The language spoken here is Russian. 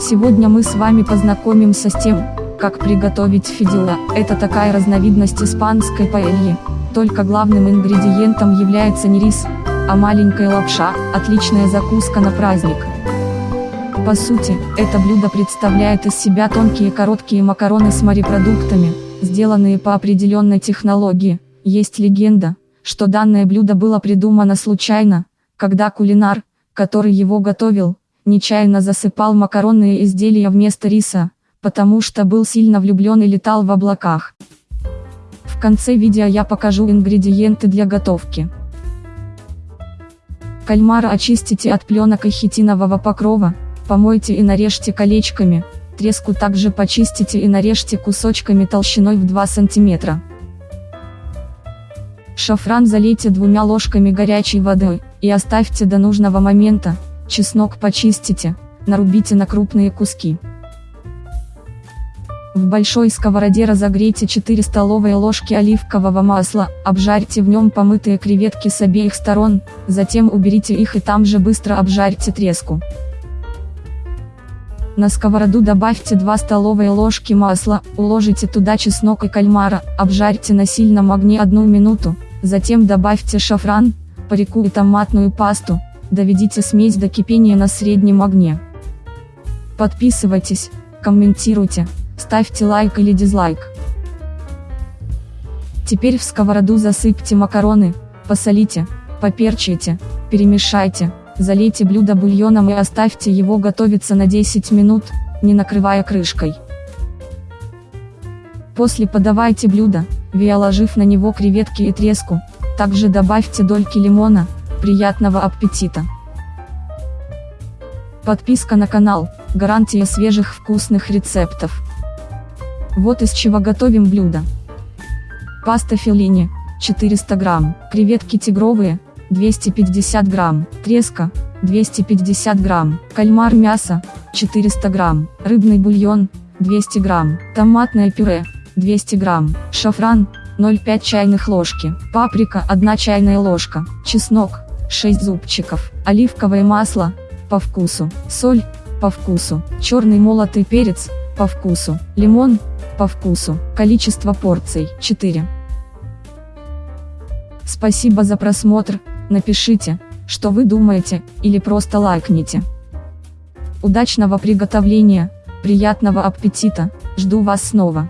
Сегодня мы с вами познакомимся с тем, как приготовить фидюла. Это такая разновидность испанской паэльи. Только главным ингредиентом является не рис, а маленькая лапша, отличная закуска на праздник. По сути, это блюдо представляет из себя тонкие короткие макароны с морепродуктами, сделанные по определенной технологии. Есть легенда, что данное блюдо было придумано случайно, когда кулинар, который его готовил, нечаянно засыпал макаронные изделия вместо риса, потому что был сильно влюблен и летал в облаках. В конце видео я покажу ингредиенты для готовки. Кальмара очистите от пленок и хитинового покрова, помойте и нарежьте колечками, треску также почистите и нарежьте кусочками толщиной в 2 см. Шафран залейте двумя ложками горячей воды, и оставьте до нужного момента, чеснок почистите, нарубите на крупные куски. В большой сковороде разогрейте 4 столовые ложки оливкового масла, обжарьте в нем помытые креветки с обеих сторон, затем уберите их и там же быстро обжарьте треску. На сковороду добавьте 2 столовые ложки масла, уложите туда чеснок и кальмара, обжарьте на сильном огне 1 минуту, затем добавьте шафран, парику и томатную пасту, доведите смесь до кипения на среднем огне. Подписывайтесь, комментируйте. Ставьте лайк или дизлайк. Теперь в сковороду засыпьте макароны, посолите, поперчите, перемешайте, залейте блюдо бульоном и оставьте его готовиться на 10 минут, не накрывая крышкой. После подавайте блюдо, виоложив на него креветки и треску, также добавьте дольки лимона, приятного аппетита! Подписка на канал, гарантия свежих вкусных рецептов. Вот из чего готовим блюдо. Паста филини, 400 грамм, креветки тигровые, 250 грамм, треска, 250 грамм, кальмар мясо, 400 грамм, рыбный бульон, 200 грамм, томатное пюре, 200 грамм, шафран, 0,5 чайных ложки, паприка 1 чайная ложка, чеснок, 6 зубчиков, оливковое масло, по вкусу, соль, по вкусу, черный молотый перец, по вкусу, лимон, по вкусу, количество порций 4. Спасибо за просмотр, напишите, что вы думаете, или просто лайкните. Удачного приготовления, приятного аппетита, жду вас снова.